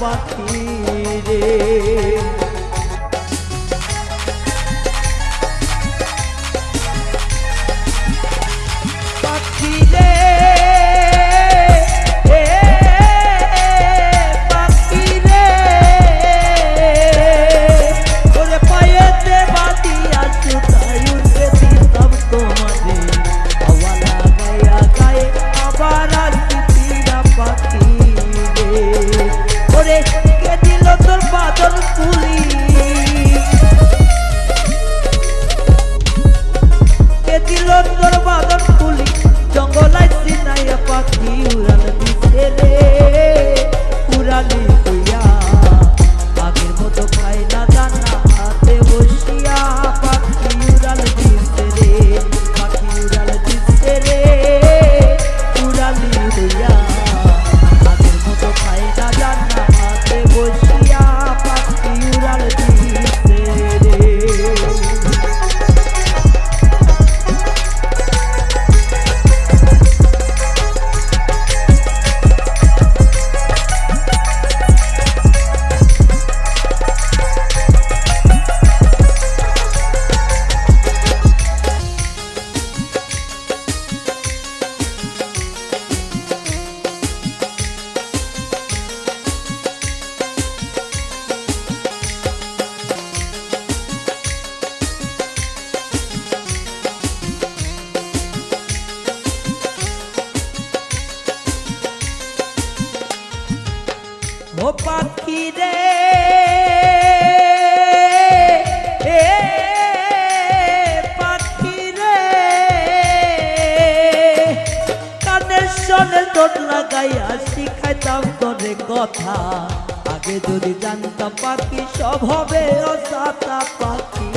পাখি রে। Love. কথা। আগে যদি জানতাম পাখি সব হবে অসাতা পাখি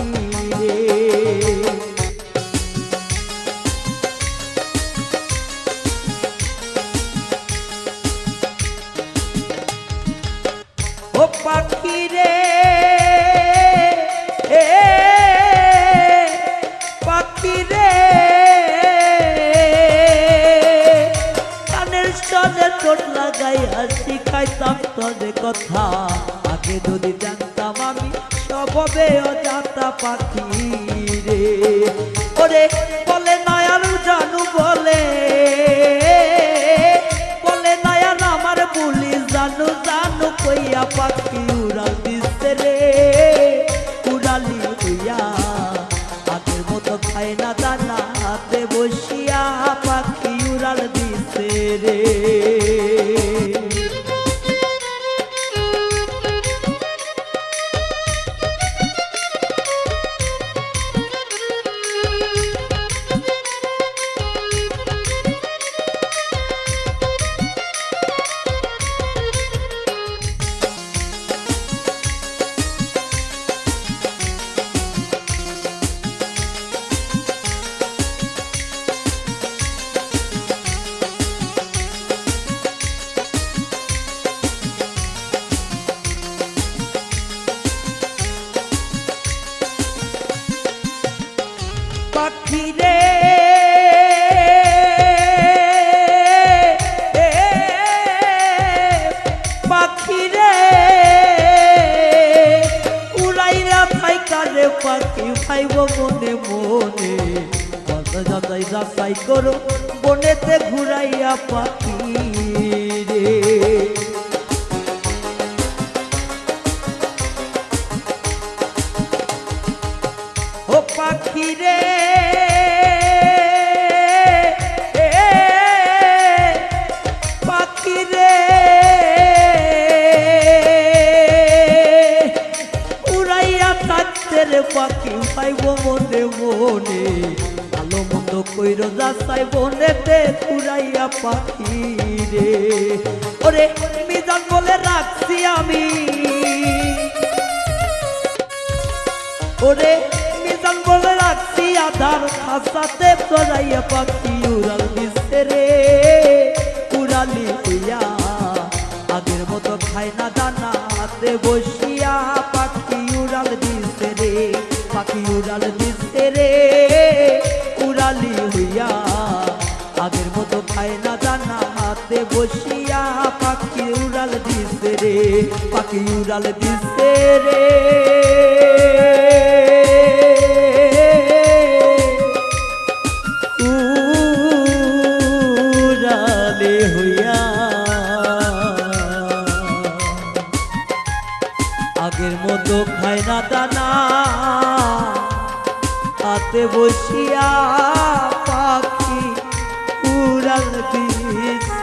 ও পাখি যাইয়া শিখাইতাম তোদের কথা। আগে যদি জানতাম আমি সবে অজাতা পাখি রে। ওরে বলে নয়ারু জানু বলে যাচাই যাচাই করো বনেতে ঘুরাইয়া পাখি রে। ও পাখি রে পাখি পাইব মনে মনে। ভালো মন্দ কইর যাচাই বনেতে উড়াইয়া পাখি রে। ওরে মিজান বলে রাখছি আমি। ওরে মিজান বলে রাখছি, আধার খাসাতে চড়াইয়া পাখি উড়াল দিচ্ছে রে। উড়ালি হইয়া আগের মতো খায় না দানা হাতে বসিয়া পাখি উড়াল দিচ্ছে রে, পাখি উড়াল দিচ্ছে রে। উড়ালি হইয়া, আগের মতো খায় না দানা হাতে বসিয়া। পাখি উড়াল দিচ্ছে রে, পাখি উড়াল দিচ্ছে রে। উড়ালে আগের মতো খায় না দানা তাতে বসিয়া পাখি উড়াল দিয়েছে